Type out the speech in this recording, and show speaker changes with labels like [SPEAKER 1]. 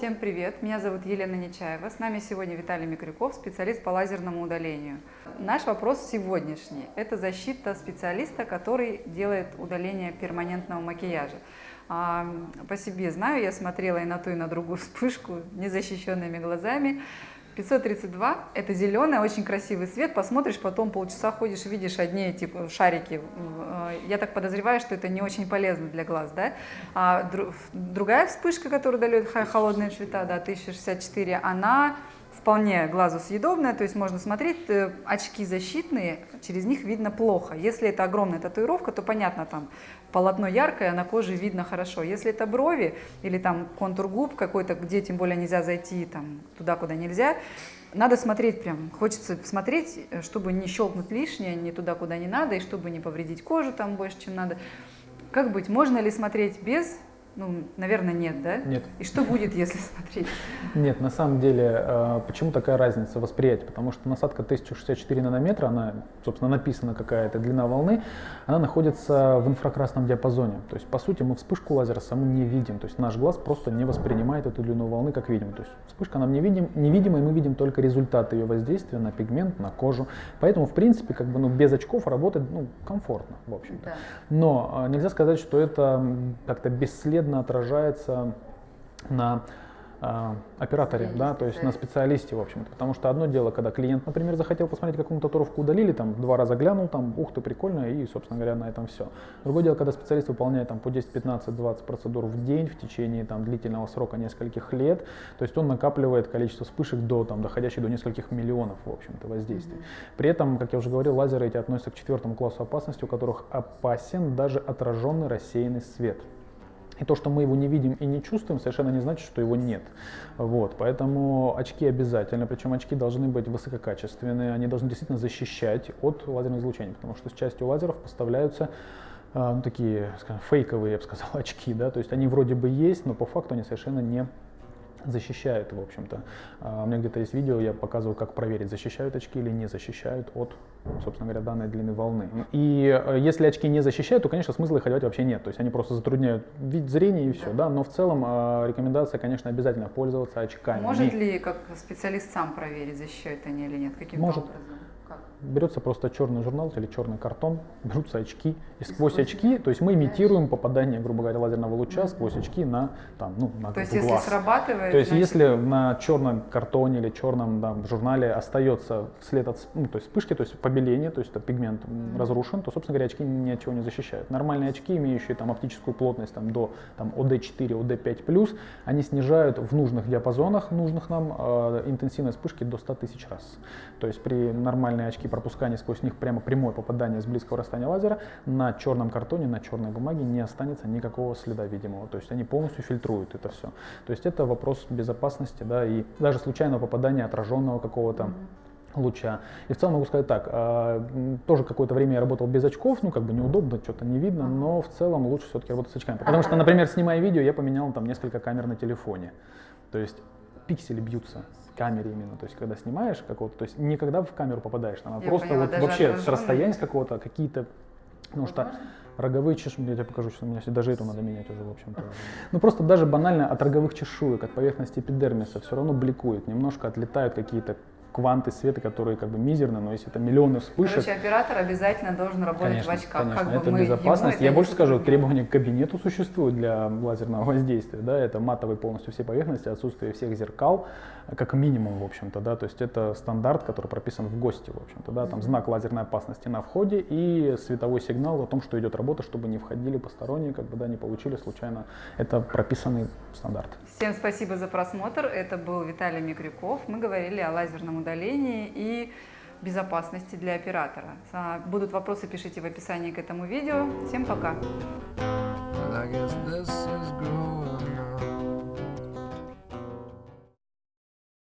[SPEAKER 1] Всем привет! Меня зовут Елена Нечаева. С нами сегодня Виталий Микрюков, специалист по лазерному удалению. Наш вопрос сегодняшний – это защита специалиста, который делает удаление перманентного макияжа. А, по себе знаю, я смотрела и на ту, и на другую вспышку незащищенными глазами. 532 – это зеленый, очень красивый цвет. Посмотришь, потом полчаса ходишь, видишь одни типа шарики. Э, я так подозреваю, что это не очень полезно для глаз. Да? А другая вспышка, которая дает холодные цвета, да, 1064, она вполне глазу съедобная, то есть можно смотреть, э, очки защитные, через них видно плохо. Если это огромная татуировка, то понятно, там полотно яркое, на коже видно хорошо. Если это брови или там контур губ какой-то, где тем более нельзя зайти там, туда, куда нельзя, надо смотреть прям, хочется смотреть, э, чтобы не щелкнуть лишнее, не туда, куда не надо, и чтобы не повредить кожу там больше, чем надо. Как быть, можно ли смотреть без ну, наверное, нет, да?
[SPEAKER 2] Нет.
[SPEAKER 1] И что будет, если смотреть?
[SPEAKER 2] Нет, на самом деле, э, почему такая разница восприятия? Потому что насадка 1064 нанометра, она, собственно, написана какая-то длина волны, она находится в инфракрасном диапазоне. То есть, по сути, мы вспышку лазера саму не видим. То есть, наш глаз просто не воспринимает эту длину волны, как видим. То есть, вспышка нам не видим, невидима, и мы видим только результат ее воздействия на пигмент, на кожу. Поэтому, в принципе, как бы, ну, без очков работать ну, комфортно, в общем-то. Да. Но э, нельзя сказать, что это как-то бесследно бесследно отражается на э, операторе, да, то есть на специалисте, в общем-то. Потому что одно дело, когда клиент, например, захотел посмотреть, какую татуировку удалили, там два раза глянул, там, ух ты, прикольно, и, собственно говоря, на этом все. Другое дело, когда специалист выполняет там по 10, 15, 20 процедур в день в течение там длительного срока нескольких лет, то есть он накапливает количество вспышек до, там, доходящих до нескольких миллионов, в общем-то, воздействий. При этом, как я уже говорил, лазеры эти относятся к четвертому классу опасности, у которых опасен даже отраженный рассеянный свет. И то, что мы его не видим и не чувствуем, совершенно не значит, что его нет. Вот, поэтому очки обязательно, причем очки должны быть высококачественные, они должны действительно защищать от лазерного излучения, потому что с частью лазеров поставляются э, ну, такие, скажем, фейковые, я бы сказал, очки, да, то есть они вроде бы есть, но по факту они совершенно не защищают, в общем-то. А, у меня где-то есть видео, я показываю, как проверить, защищают очки или не защищают от, собственно говоря, данной длины волны. И э, если очки не защищают, то, конечно, смысла их одевать вообще нет. То есть они просто затрудняют вид зрения и все, да. Но в целом а, рекомендация, конечно, обязательно пользоваться очками.
[SPEAKER 1] Может ли, как специалист, сам проверить, защищают они или нет? Каким
[SPEAKER 2] Может. образом? Берется просто черный журнал или черный картон, берутся очки, и сквозь очки, то есть мы имитируем попадание, грубо говоря, лазерного луча сквозь очки на, там, ну, на
[SPEAKER 1] То есть если срабатывает...
[SPEAKER 2] То есть значит... если на черном картоне или черном да, журнале остается след от ну, то есть вспышки, то есть побеление, то есть это пигмент разрушен, то, собственно говоря, очки ни от чего не защищают. Нормальные очки, имеющие там оптическую плотность там, до там, OD4, OD5+, они снижают в нужных диапазонах, нужных нам, э, интенсивность вспышки до 100 тысяч раз. То есть при нормальные очки пропускания сквозь них прямо прямое попадание с близкого расстояния лазера, на черном картоне, на черной бумаге не останется никакого следа видимого. То есть они полностью фильтруют это все. То есть это вопрос безопасности, да, и даже случайного попадания отраженного какого-то луча. И в целом могу сказать так, э, тоже какое-то время я работал без очков, ну как бы неудобно, что-то не видно, но в целом лучше все-таки работать с очками. Потому что, например, снимая видео, я поменял там несколько камер на телефоне. То есть пиксели бьются камере именно, то есть когда снимаешь какого-то, то есть не когда в камеру попадаешь, там, а просто поняла, вот вообще с расстояния с какого-то какие-то, потому что роговые чешуйки, я тебе покажу, что у меня даже эту надо менять уже, в общем-то. Ну просто даже банально от роговых чешуек, от поверхности эпидермиса все равно бликует, немножко отлетают какие-то кванты света, которые как бы мизерны, но если это миллионы вспышек...
[SPEAKER 1] Короче, оператор обязательно должен работать
[SPEAKER 2] конечно,
[SPEAKER 1] в очках.
[SPEAKER 2] Конечно, как это безопасность. Я больше скажу, требования к кабинету существуют для лазерного воздействия. Да, это матовые полностью все поверхности, отсутствие всех зеркал, как минимум, в общем-то, да, то есть это стандарт, который прописан в ГОСТе, в общем-то, да, там знак лазерной опасности на входе и световой сигнал о том, что идет работа, чтобы не входили посторонние, как бы, да, не получили случайно. Это прописанный стандарт.
[SPEAKER 1] Всем спасибо за просмотр. Это был Виталий Микрюков. Мы говорили о лазерном удалении и безопасности для оператора. Будут вопросы, пишите в описании к этому видео. Всем пока!